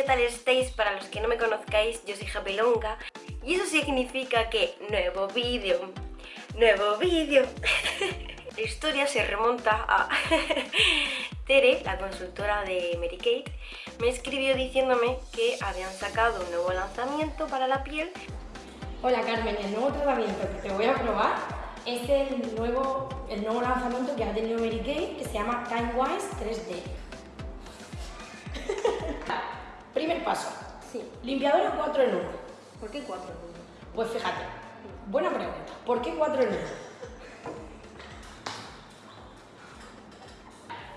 ¿qué tal estáis? Para los que no me conozcáis, yo soy Japelonga y eso significa que nuevo vídeo, nuevo vídeo. La historia se remonta a Tere, la consultora de Mary Kate, me escribió diciéndome que habían sacado un nuevo lanzamiento para la piel. Hola Carmen, el nuevo tratamiento que te voy a probar es el nuevo, el nuevo lanzamiento que ha tenido Mary Kay, que se llama TimeWise 3D. Primer paso. Sí. Limpiador 4 en 1. ¿Por qué cuatro? Pues fíjate, buena pregunta. ¿Por qué 4 en 1?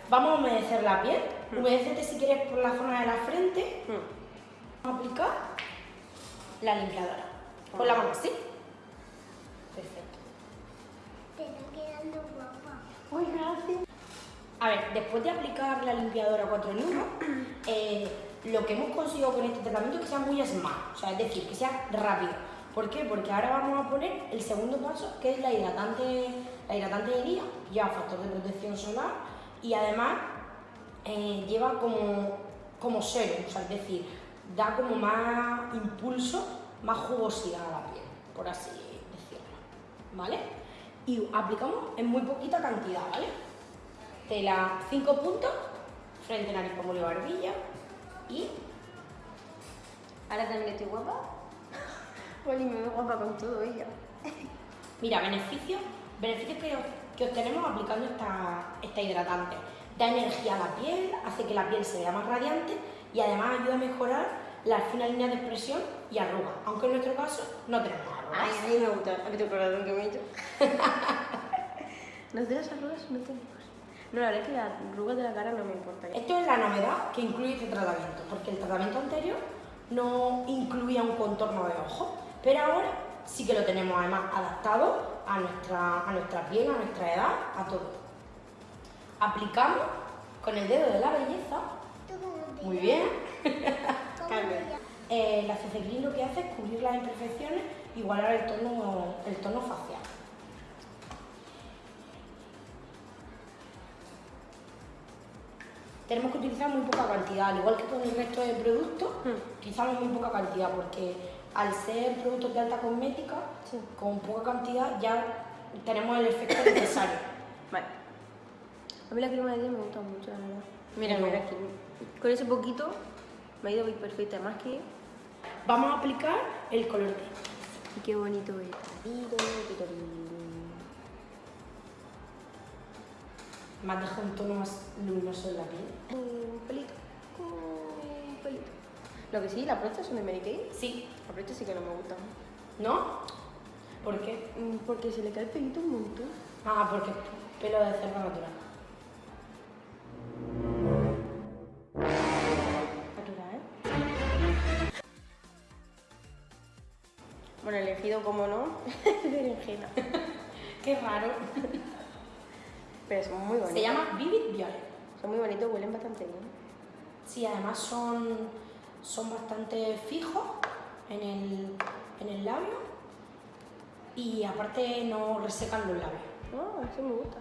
Vamos a humedecer la piel. Mm. Humedecete si quieres por la zona de la frente. Mm. Vamos a aplicar la limpiadora. Con la mano así. Perfecto. Te está quedando guapa. Uy, gracias. A ver, después de aplicar la limpiadora 4 en 1, eh, lo que hemos conseguido con este tratamiento es que sea muy smart, o sea, es decir, que sea rápido. ¿Por qué? Porque ahora vamos a poner el segundo paso, que es la hidratante, la hidratante de día, lleva factor de protección solar y además eh, lleva como, como serum, o sea, es decir, da como más impulso, más jugosidad a la piel, por así decirlo, ¿vale? Y aplicamos en muy poquita cantidad, ¿vale? Tela 5 puntos, frente, nariz, pómulo y barbilla y Ahora también estoy guapa. Oli, me veo guapa con todo ella. Mira, beneficios, beneficios que, que obtenemos aplicando esta, esta hidratante. Da energía a la piel, hace que la piel se vea más radiante y además ayuda a mejorar las finas líneas de expresión y arrugas, aunque en nuestro caso no tenemos arrugas. Ay, a mí me gusta. ¿Has visto el corazón que me he hecho? ¿No de las arrugas? No tenemos. No, la verdad es que las arrugas de la cara no me importan. Esto es la novedad que incluye este tratamiento, porque el tratamiento anterior no incluía un contorno de ojo, pero ahora sí que lo tenemos además adaptado a nuestra, a nuestra piel, a nuestra edad, a todo. Aplicamos con el dedo de la belleza, ¿Tú cómo te muy bien. Eh, la Cecilin lo que hace es cubrir las imperfecciones, igualar el tono, el tono facial. Tenemos que utilizar muy poca cantidad, al igual que con el resto de productos, Mm. utilizamos muy poca cantidad porque al ser productos de alta cosmética, Sí. con poca cantidad ya tenemos el efecto necesario. Vale. A mí la crema de día me gusta mucho, la verdad. Mira, mira aquí. Con ese poquito me ha ido muy perfecta. Además que... Vamos a aplicar el color D. y Qué bonito es. Has dejado un tono más luminoso en la piel. Un pelito. Un pelito. Lo que sí, las brochas son de Mary Kay. Sí, Las brochas sí que no me gustan. ¿no? ¿Por qué? Mm, Porque se le cae el pelito un montón. Ah, porque es pelo de cerdo natural. Natural. Bueno, elegido como no, berenjena. Qué raro. Pero son muy bonitos. Se llama Vivid Violet. Son muy bonitos, huelen bastante bien. Sí, además son, son bastante fijos en el, en el labio y aparte no resecan los labios. Ah, eso me gusta.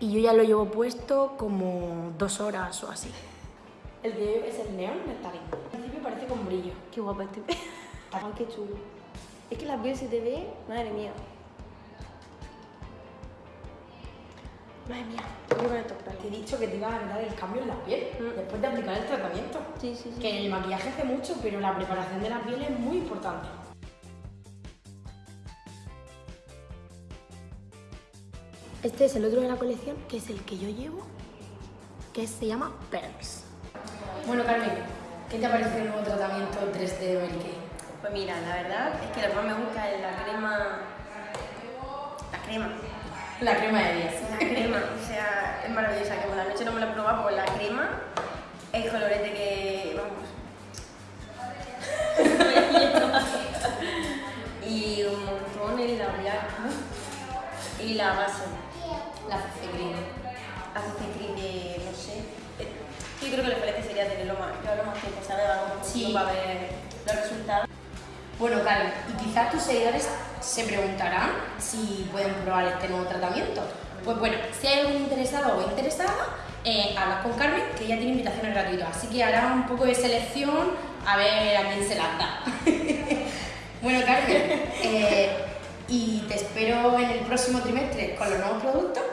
Y yo ya lo llevo puesto como dos horas o así. El de es el neón nectarín. Al principio parece con brillo. Qué guapa este. Ay, qué chulo. Es que la piel se te ve, madre mía. Madre mía, tengo que poner estos Te he dicho que te iba a dar el cambio en la piel Mm. después de aplicar el tratamiento. Sí, sí, sí. Que el maquillaje hace mucho, pero la preparación de la piel es muy importante. Este es el otro de la colección, que es el que yo llevo, que se llama Pearls. Bueno, Carmen, ¿qué te parece el nuevo tratamiento 3D de? Pues mira, la verdad es que lo que más me gusta es la crema. La crema. La crema de día. La crema, o sea, es maravillosa. Que por la noche no me la he probado, pues la crema, el colorete que. Vamos. y un montón el labial. Y la base. La Cecilin. Hace cream de. no sé. eh, Yo creo que lo mejor sería tenerlo más, llevarlo más tiempo, ¿sabes? Más Sí. para ver los resultados. Bueno, Carmen, y quizás tus seguidores se preguntarán si pueden probar este nuevo tratamiento. Pues bueno, si hay algún interesado o interesada, eh, hablas con Carmen, que ella tiene invitaciones gratuitas. Así que hará un poco de selección a ver a quién se las da. bueno, Carmen, eh, y te espero en el próximo trimestre con los nuevos productos.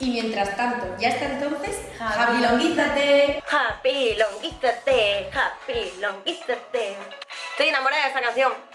Y mientras tanto, ya hasta entonces, Happy ¡Happy Happy longuízate, happy longuízate. Estoy enamorada de esta canción.